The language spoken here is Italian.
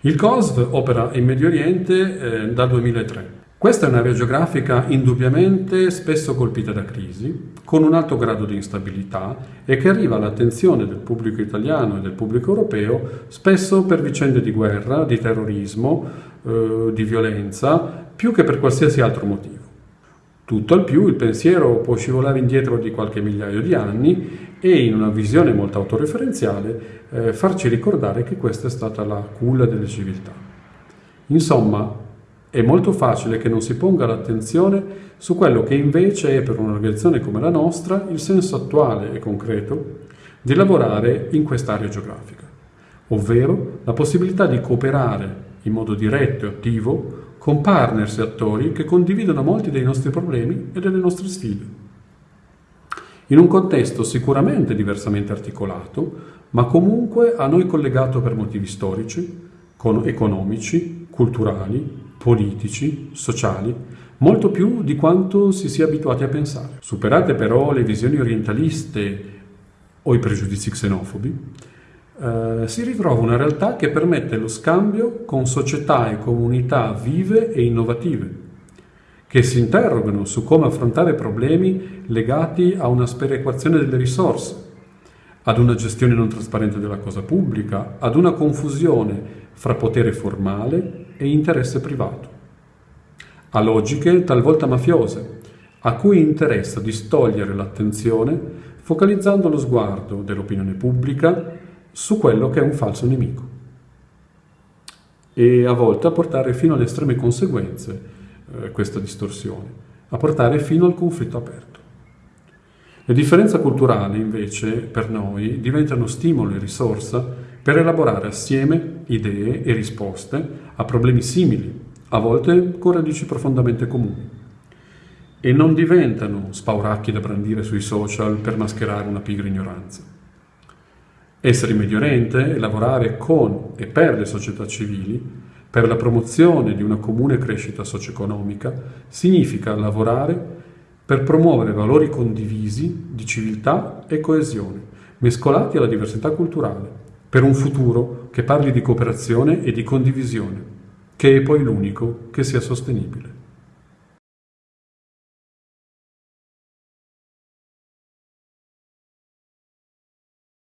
Il COSV opera in Medio Oriente eh, dal 2003. Questa è un'area geografica indubbiamente spesso colpita da crisi, con un alto grado di instabilità e che arriva all'attenzione del pubblico italiano e del pubblico europeo spesso per vicende di guerra, di terrorismo, eh, di violenza, più che per qualsiasi altro motivo. Tutto al più il pensiero può scivolare indietro di qualche migliaio di anni e in una visione molto autoreferenziale eh, farci ricordare che questa è stata la culla delle civiltà. Insomma, è molto facile che non si ponga l'attenzione su quello che invece è per un'organizzazione come la nostra il senso attuale e concreto di lavorare in quest'area geografica, ovvero la possibilità di cooperare in modo diretto e attivo con partners e attori che condividono molti dei nostri problemi e delle nostre sfide. In un contesto sicuramente diversamente articolato, ma comunque a noi collegato per motivi storici, economici, culturali, politici, sociali, molto più di quanto si sia abituati a pensare. Superate però le visioni orientaliste o i pregiudizi xenofobi, eh, si ritrova una realtà che permette lo scambio con società e comunità vive e innovative, che si interrogano su come affrontare problemi legati a una sperequazione delle risorse, ad una gestione non trasparente della cosa pubblica, ad una confusione fra potere formale e interesse privato, a logiche talvolta mafiose, a cui interessa distogliere l'attenzione focalizzando lo sguardo dell'opinione pubblica su quello che è un falso nemico e a volte a portare fino alle estreme conseguenze eh, questa distorsione, a portare fino al conflitto aperto. Le differenze culturali invece per noi diventano stimolo e risorsa per elaborare assieme idee e risposte a problemi simili, a volte con radici profondamente comuni, e non diventano spauracchi da brandire sui social per mascherare una pigra ignoranza. Essere in Medio Oriente e lavorare con e per le società civili, per la promozione di una comune crescita socio-economica, significa lavorare per promuovere valori condivisi di civiltà e coesione, mescolati alla diversità culturale, per un futuro che parli di cooperazione e di condivisione, che è poi l'unico che sia sostenibile.